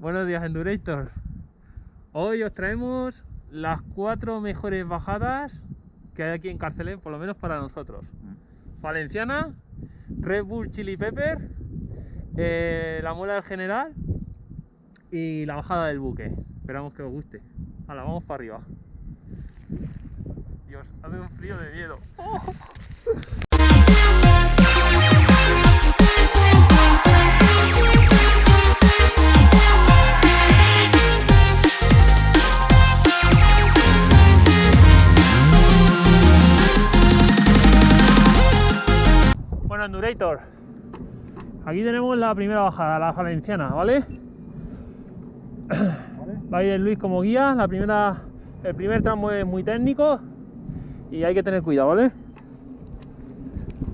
Buenos días, Endurator. Hoy os traemos las cuatro mejores bajadas que hay aquí en Carcelén, por lo menos para nosotros. Valenciana, Red Bull Chili Pepper, eh, la muela del general y la bajada del buque. Esperamos que os guste. Ahora vamos para arriba. Dios, hace un frío de miedo. Bueno, Aquí tenemos la primera bajada, la valenciana, ¿vale? Va a ir el Luis como guía, la primera, el primer tramo es muy técnico y hay que tener cuidado, ¿vale?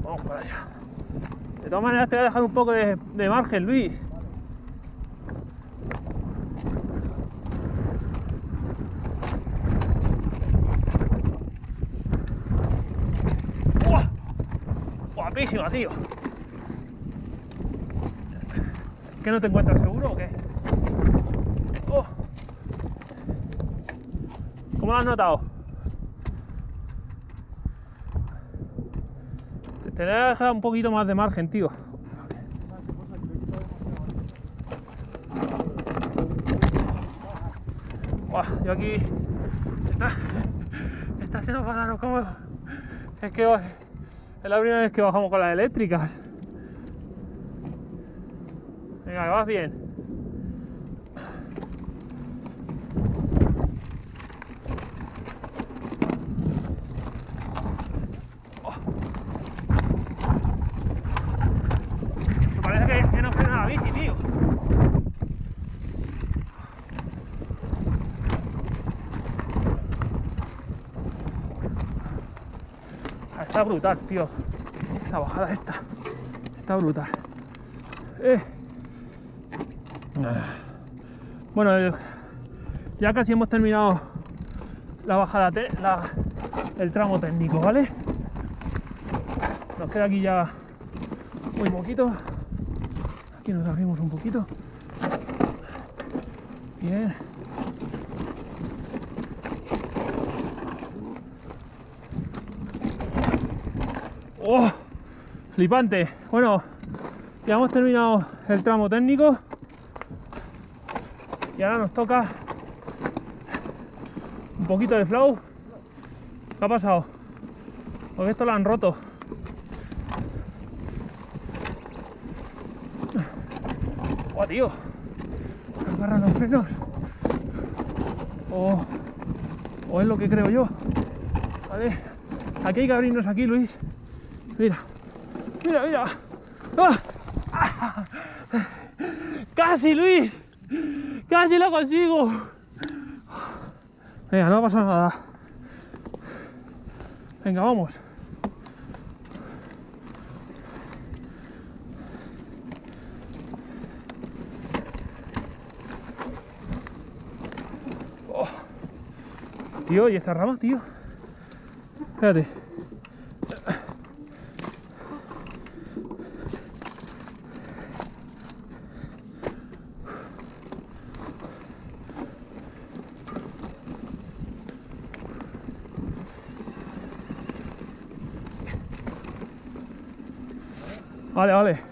Vamos para allá. De todas maneras te voy a dejar un poco de, de margen, Luis. ¡Uah! Guapísima, tío. ¿Qué no te encuentras seguro o qué? Oh. ¿Cómo lo has notado? Te, te voy a dejar un poquito más de margen, tío. Yo aquí. Nos va a dar como. Es que es la primera vez que bajamos con las eléctricas. Venga, vas bien. Me parece que, que no frena la bici, tío. Ah, Está brutal, tío. La bajada esta. Está brutal. Eh. Ah. Bueno, eh, ya casi hemos terminado la bajada, el tramo técnico, ¿vale? Nos queda aquí ya muy poquito. Aquí nos abrimos un poquito. Bien. ¡Oh! Flipante. Bueno, ya hemos terminado el tramo técnico. Y ahora nos toca un poquito de flow. ¿Qué ha pasado? Porque esto lo han roto. ¡Guau, tío! Agarran los frenos. O, o es lo que creo yo. Vale. Aquí hay que abrirnos aquí, Luis. Mira. Mira, mira. ¡Ah! ¡Ah! ¡Casi, Luis! ¡Casi lo consigo! Venga, no pasa nada. Venga, vamos. Oh. Tío, ¿y esta rama, tío? Espérate. Vale, vale.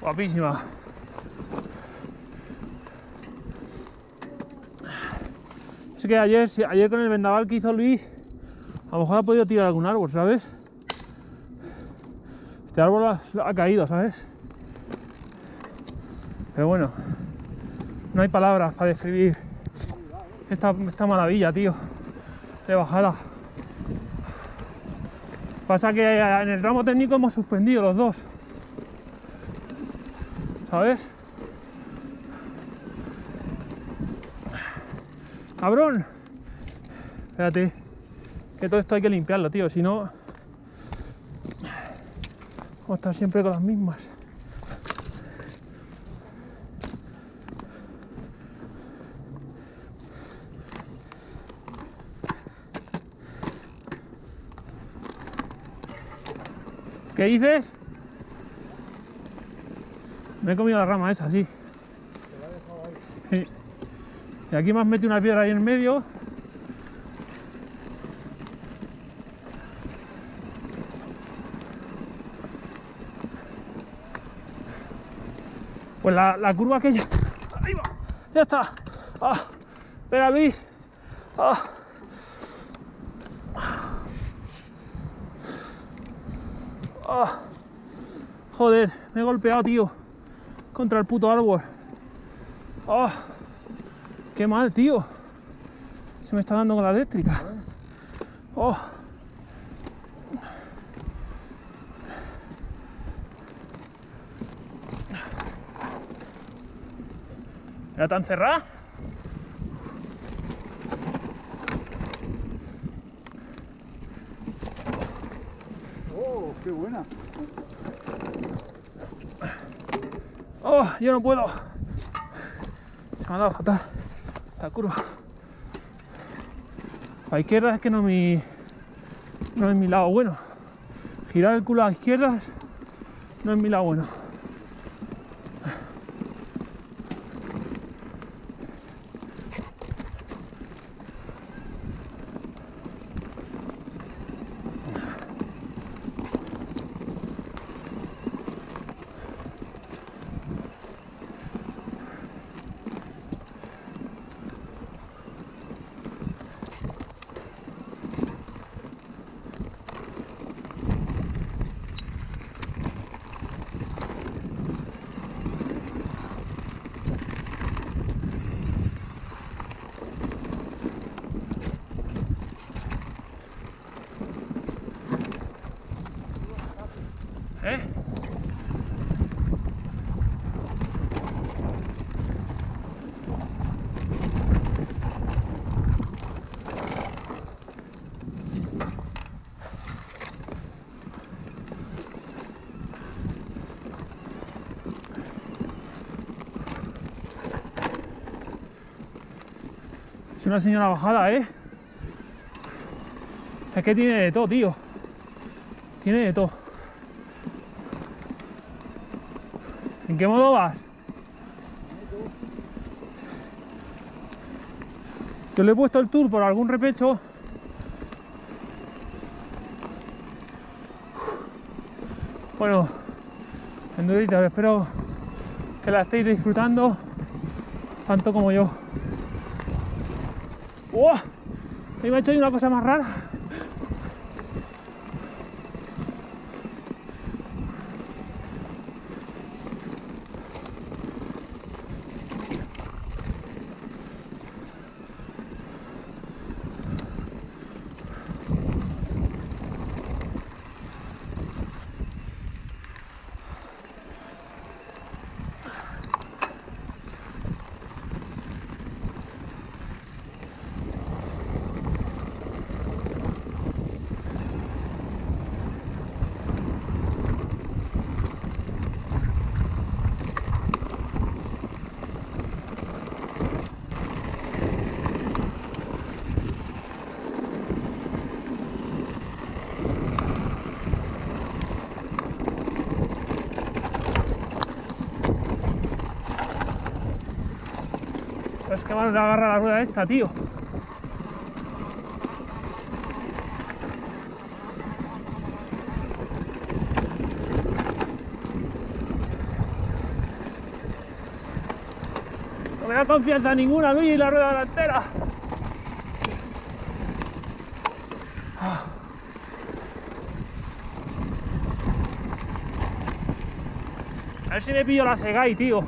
Guapísima. Es que ayer, ayer con el vendaval que hizo Luis, a lo mejor ha podido tirar algún árbol, ¿sabes? Este árbol ha, caído, ¿sabes? Pero bueno, no hay palabras para describir esta, esta maravilla, tío, de bajada. Pasa que en el tramo técnico hemos suspendido los dos. ¿Sabes? Cabrón. Espérate. Que todo esto hay que limpiarlo, tío. Si no... Vamos a estar siempre con las mismas. ¿Qué dices? Me he comido la rama esa, sí. Sí. Y aquí me has metido una piedra ahí en medio. Pues la, la curva aquella. Ahí va. Ya está. Ah. Espera, Luis. Ah. Ah. Joder, me he golpeado, tío. Contra el puto árbol. Ah. Qué mal, tío. Se me está dando con la eléctrica. Oh. ¿Era tan cerrada? Oh, qué buena. Oh, yo no puedo. Se me ha dado fatal. Esta curva. A la izquierda es que no mi. No es mi lado bueno. Girar el culo a la izquierda es- no es mi lado bueno. ¿Eh? Es una señora bajada, ¿eh? Es que tiene de todo, tío. Tiene de todo. ¿En qué modo vas? Yo le he puesto el tour por algún repecho. Bueno, enduritas, espero que la estéis disfrutando tanto como yo. ¡Oh! Me ha hecho ahí una cosa más rara. Que mal le agarra la rueda esta, tío. No me da confianza ninguna, Luis, la rueda delantera. A ver si me pillo la Segai, tío.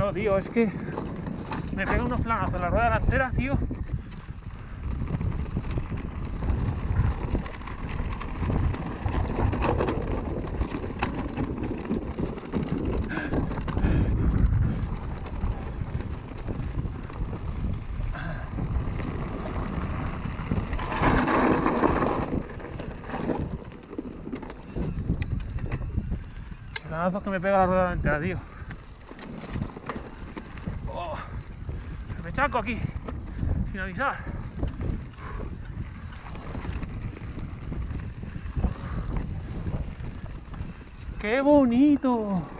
No, tío, es que me pega unos flanazos en la rueda delantera, tío. Que me pega la rueda delantera, tío. Oh, aquí, sin avisar. ¡Qué bonito!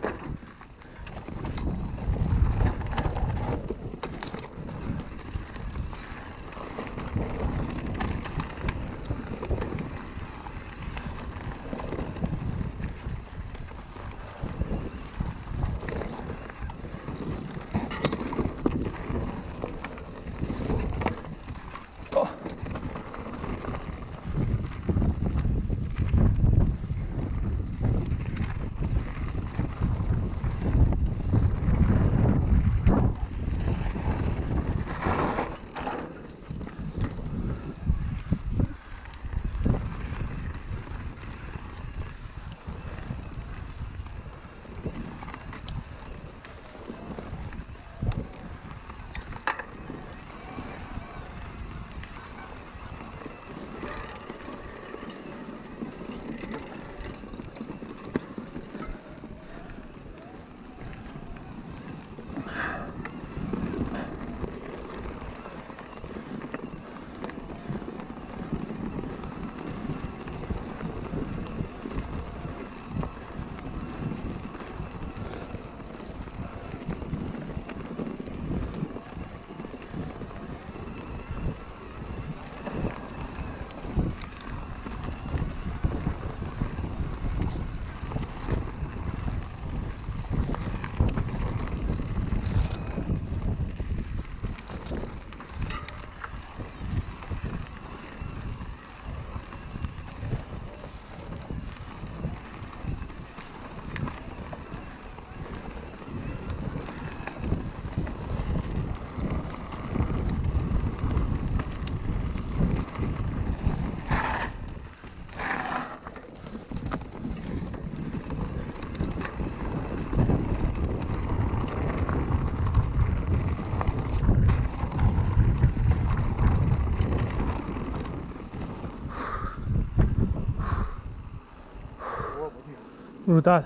Brutal.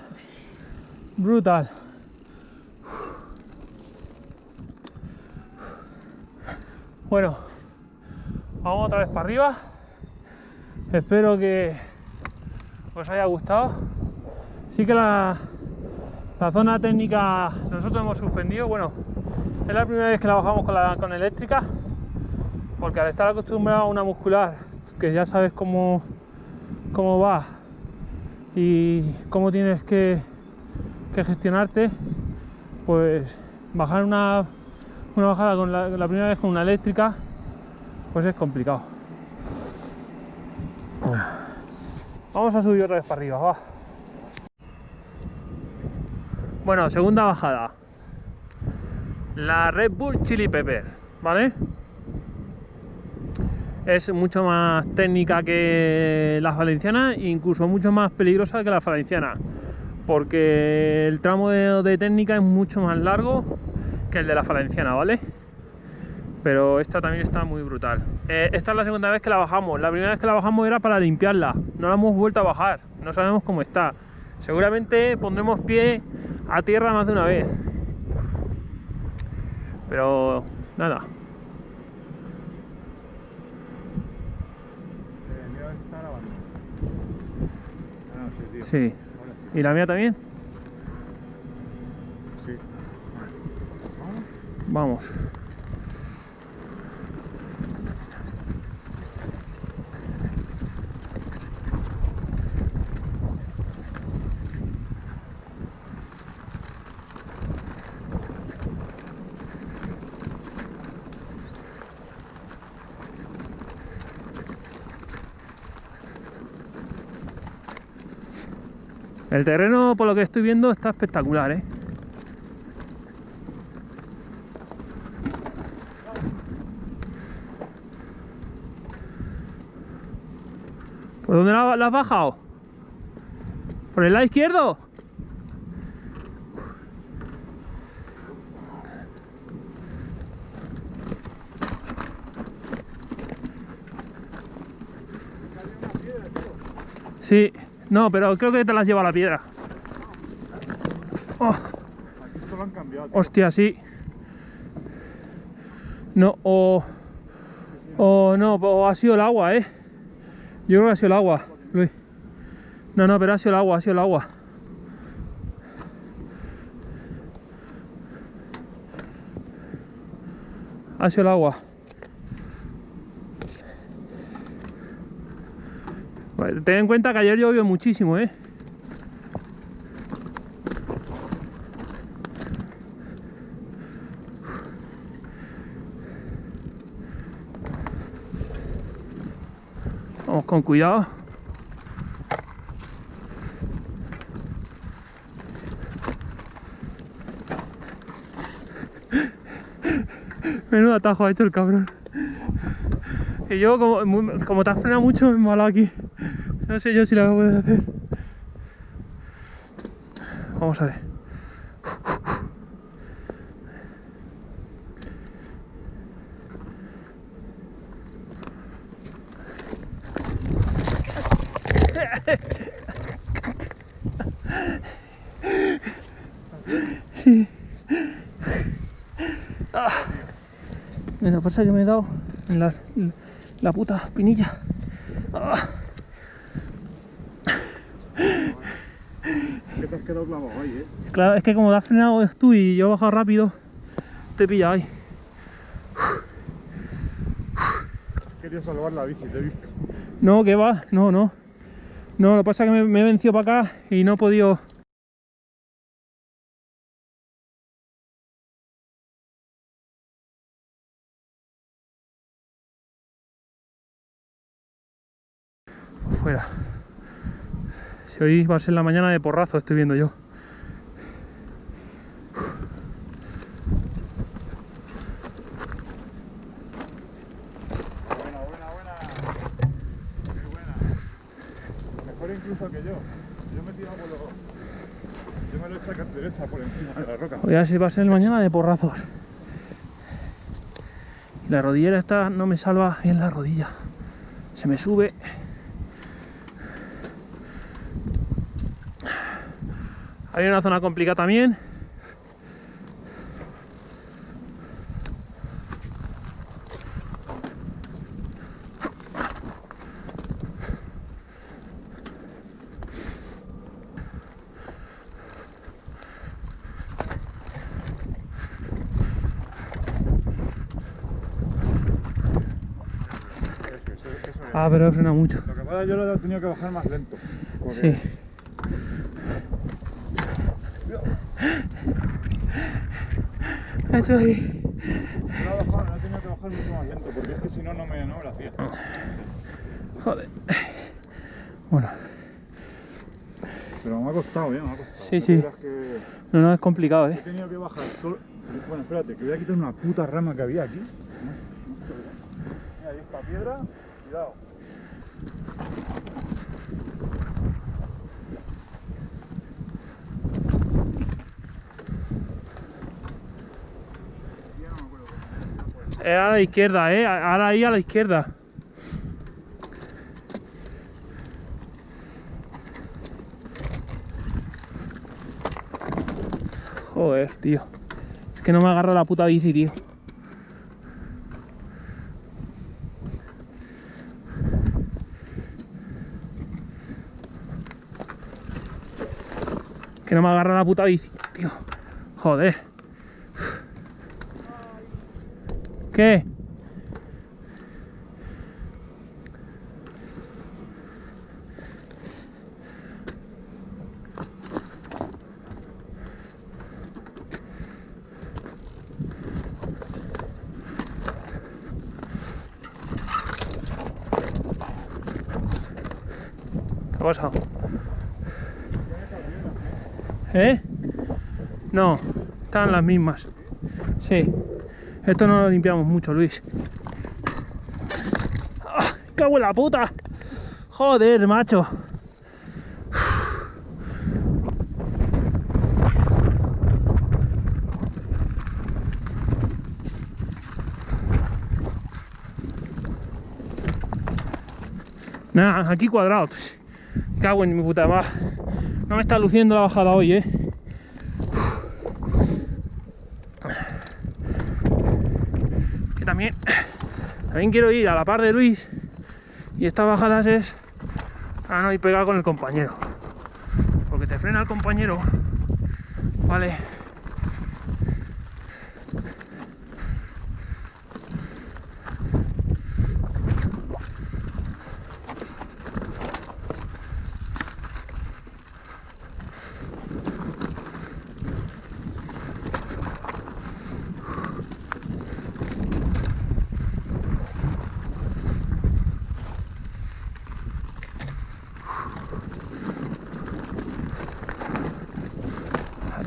Brutal. Bueno, vamos otra vez para arriba. Espero que os haya gustado. Sí que la, la zona técnica nosotros hemos suspendido. Bueno, es la primera vez que la bajamos con, la, con eléctrica. Porque al estar acostumbrado a una muscular, que ya sabes cómo, cómo va y cómo tienes que, gestionarte, pues bajar una, una bajada con la, la primera vez con una eléctrica, pues es complicado. Vamos a subir otra vez para arriba, va. Bueno, segunda bajada. La Red Bull Chili Pepper, ¿vale? Es mucho más técnica que la valenciana, incluso mucho más peligrosa que la valenciana, porque el tramo de, de técnica es mucho más largo que el de la valenciana, ¿vale? Pero esta también está muy brutal. Eh, esta es la segunda vez que la bajamos. La primera vez que la bajamos era para limpiarla. No la hemos vuelto a bajar. No sabemos cómo está. Seguramente pondremos pie a tierra más de una vez. Pero nada. Eh, mira a ver si está grabando. Sí, tío. Sí. Ahora sí. ¿Y la mía también? Sí. Vamos. El terreno, por lo que estoy viendo, está espectacular, ¿eh? ¿Por dónde la, has bajado? ¿Por el lado izquierdo? Sí no, pero creo que te las lleva la piedra. Oh, Aquí esto lo han cambiado. tío. hostia, sí. No, o. O no, o ha sido el agua, eh. Yo creo que ha sido el agua, Luis. No, no, pero ha sido el agua, ha sido el agua. Ha sido el agua. Ten en cuenta que ayer llovió muchísimo, eh. Vamos con cuidado. Menudo atajo ha hecho el cabrón. Y yo, como, como te has frenado mucho, me he aquí. No sé yo si la voy a hacer. Vamos a ver. Sí. Ah. Mira, pasa que me he dado en la, la puta espinilla. Ah. Que te has quedado clavado ahí, eh. Claro, es que como te has frenado tú y yo he bajado rápido, te he pillado ahí. Quería salvar la bici, te he visto. No, que va, no, no. No, lo que pasa es que me, me he vencido para acá y no he podido. Si hoy va a ser la mañana de porrazo, estoy viendo yo. Buena, buena, buena. Muy buena. Mejor incluso que yo. Yo me he tirado por los. Yo me lo he hecho a derecha por encima de la roca. Hoy así va a ser mañana de porrazos. Y la rodillera esta no me salva bien la rodilla. Se me sube. Hay una zona complicada también. Ah, pero he frenado mucho. Lo que pasa yo lo he tenido que bajar más lento. Porque Sí. Eso ahí. He he tenido que bajar mucho más lento. Porque es que si no, no me, no me lo hacía. Joder. Bueno, Pero me ha costado, ¿eh? Me ha costado. Sí, No sí. que no, no es complicado, he eh. tenido que bajar solo. Bueno, espérate, que voy a quitar una puta rama que había aquí. Mira, ahí está piedra. Cuidado. Ya no me acuerdo Era a la izquierda, eh. Ahora ahí a la izquierda. Joder, tío. Es que no me agarra la puta bici, tío. Que no me agarra la puta bici, tío. Joder. ¿Qué? ¿Qué ha pasado? ¿Eh? No, están las mismas. Sí. Esto no lo limpiamos mucho, Luis. ¡Ah! ¡Cago en la puta! Joder, macho. Nada, aquí cuadrado. Cago en mi puta madre. No me está luciendo la bajada hoy, eh. Que también, también quiero ir a la par de Luis. Y estas bajadas es para no ir pegado con el compañero. Porque te frena el compañero. Vale.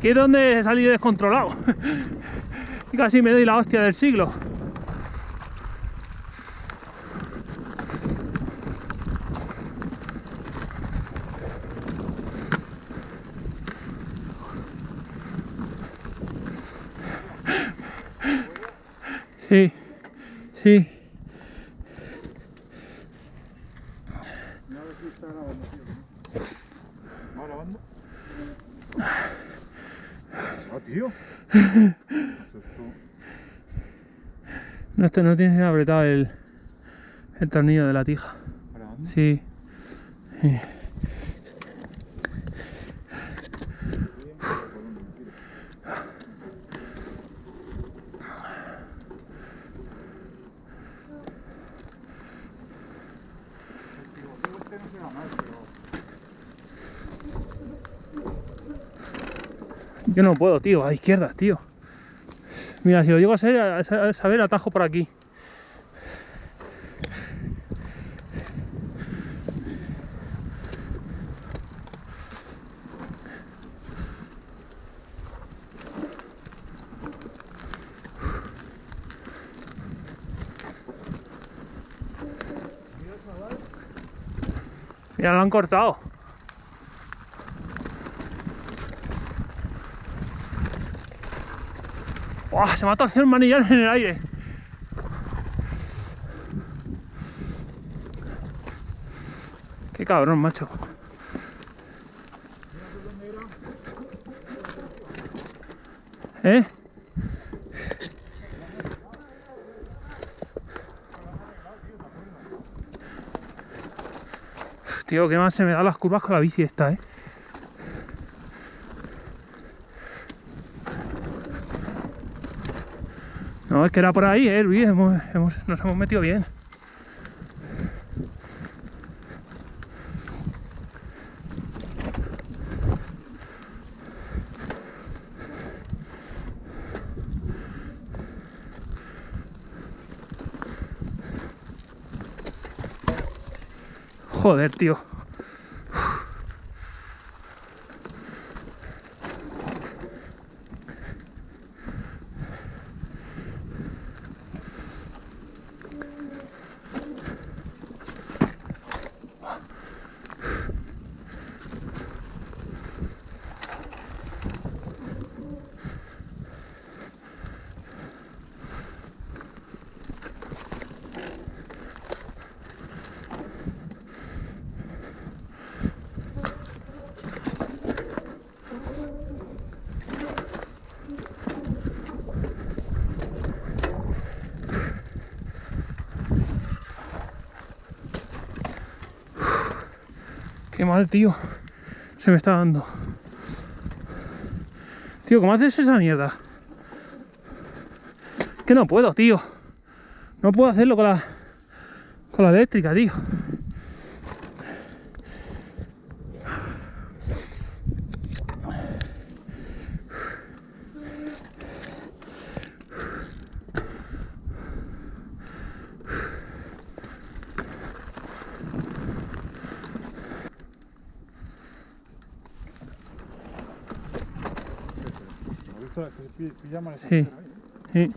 Aquí es donde he salido descontrolado. y casi me doy la hostia del siglo. Sí, sí. No ver si está grabando, tío. ¿Va grabando? Ah, tío. Eso es tú. No, este no tienes apretado el, el tornillo de la tija. Sí. Este no será mal, pero... Yo no puedo, tío, a izquierdas, tío. Mira, si lo llego a, ser, a sa- a saber, atajo por aquí. Mira, lo han cortado. Se me ha torcido el manillar en el aire. Qué cabrón, macho. ¿Eh? Tío, qué más se me dan las curvas con la bici esta, ¿eh? No, es que era por ahí, eh, Luis. Hemos, nos hemos metido bien. Joder, tío. Qué mal, tío. Se me está dando. Tío, ¿cómo haces esa mierda? Que no puedo, tío. No puedo hacerlo con la con la eléctrica, tío. Sí, sí.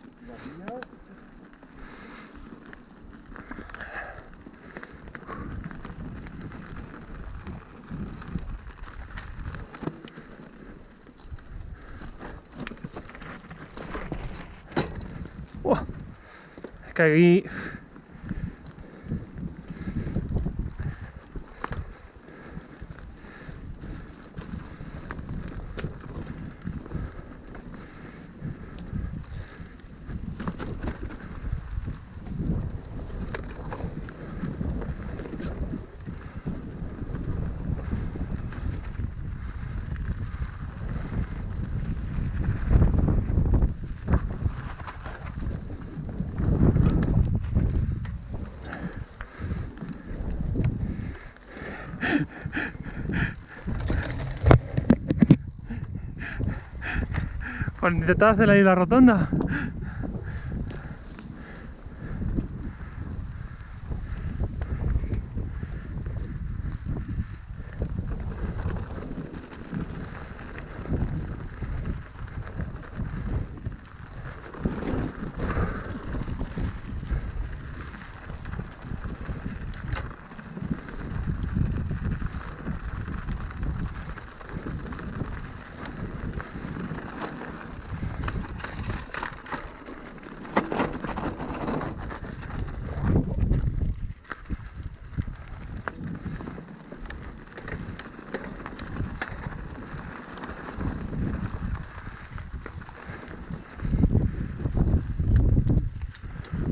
Oh, aquí Por intentar hacer la rotonda.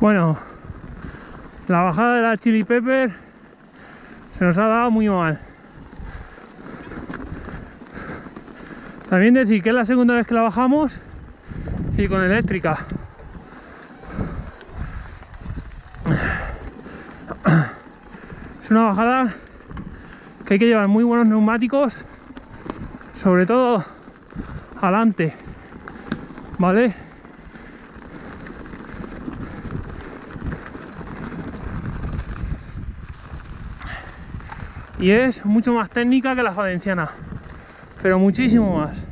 Bueno, la bajada de la Chili Pepper se nos ha dado muy mal. También decir que es la segunda vez que la bajamos y con eléctrica. Es una bajada que hay que llevar muy buenos neumáticos, sobre todo adelante, ¿vale? Y es mucho más técnica que la valenciana pero muchísimo más